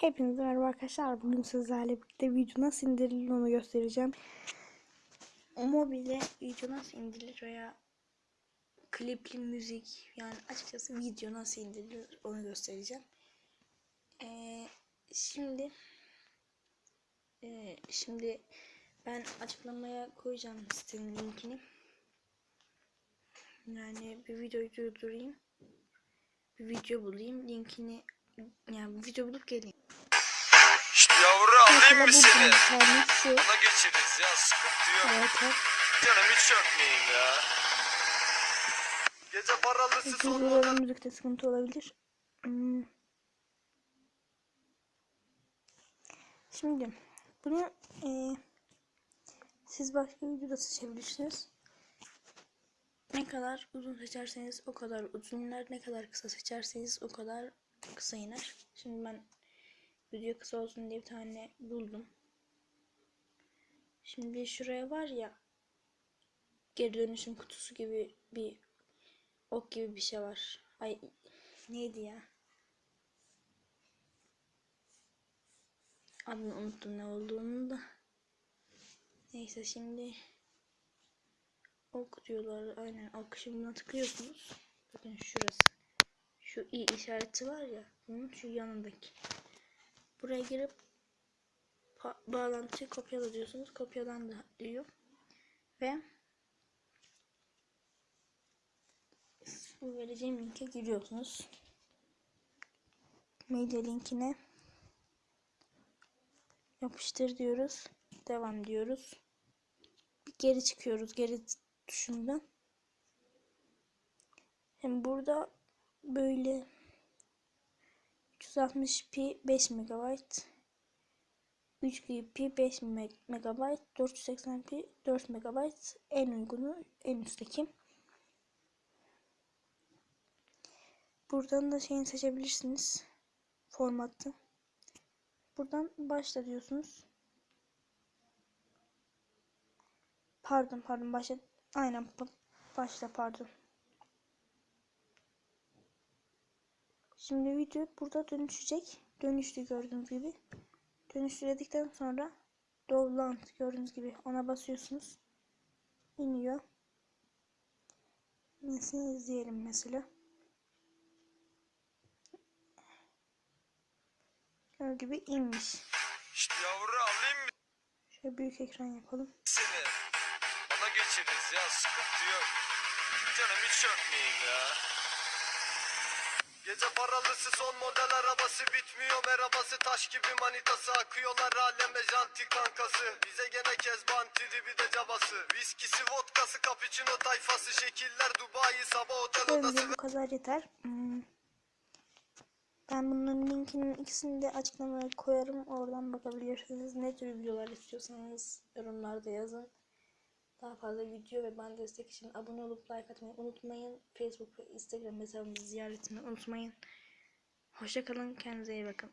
Hepinize merhaba arkadaşlar. Bugün sizlerle birlikte video nasıl indirilir onu göstereceğim. Mobile video nasıl indirilir veya klipli müzik yani açıkçası video nasıl indirilir onu göstereceğim. Ee, şimdi e, şimdi ben açıklamaya koyacağım sitenin linkini. Yani bir videoyu durdurayım. Bir video bulayım. Linkini yani bir video bulup geleyim. İşte yavru alayım mı seni? bir. Ona geçeriz ya sıkıntı yok. Evet, evet. Canım hiç çökmeyin ya. Gece paralısı son model Duyguların müzikte sıkıntı olabilir. Hmm. Şimdi bunu e, siz başka videoda seçebilirsiniz. Ne kadar uzun seçerseniz o kadar uzun iner. Ne kadar kısa seçerseniz o kadar kısa iner. Şimdi ben video kısa olsun diye bir tane buldum. Şimdi şuraya var ya geri dönüşüm kutusu gibi bir ok gibi bir şey var. Ay neydi ya? Adını unuttum ne olduğunu da. Neyse şimdi ok diyorlar. Aynen ok şimdi buna tıklıyorsunuz. Bakın şurası. Şu i işareti var ya. Bunun şu yanındaki. Buraya girip bağlantıyı kopyala diyorsunuz. Kopyalan da diyor. Ve bu vereceğim linke giriyorsunuz. Medya linkine yapıştır diyoruz. Devam diyoruz. Bir geri çıkıyoruz geri tuşundan. Hem burada böyle 360p 5 MB 3GP 5 MB 480p 4 MB en uygunu en üstteki. Buradan da şeyini seçebilirsiniz. Formatı. Buradan başla diyorsunuz. Pardon pardon başla. Aynen başla pardon. Şimdi video burada dönüşecek. Dönüştü gördüğünüz gibi. Dönüştürdükten sonra download gördüğünüz gibi ona basıyorsunuz. İniyor. Nesini izleyelim mesela. Gördüğünüz gibi inmiş. İşte yavru alayım mı Şöyle büyük ekran yapalım. seni? Ona geçeriz ya sıkıntı yok. Canım hiç çökmeyin ya. Gece paralısı son model arabası bitmiyor merhabası taş gibi manitası akıyorlar aleme janti kankası bize gene kezban tribi de cabası viskisi vodkası cappuccino tayfası şekiller Dubai sabah otel odası bu kadar yeter. Hmm. Ben bunların linkinin ikisini de açıklamaya koyarım. Oradan bakabilirsiniz. Ne tür videolar istiyorsanız yorumlarda yazın. Daha fazla video ve ben destek için abone olup like atmayı unutmayın. Facebook ve Instagram hesabımızı ziyaretini unutmayın. Hoşçakalın. Kendinize iyi bakın.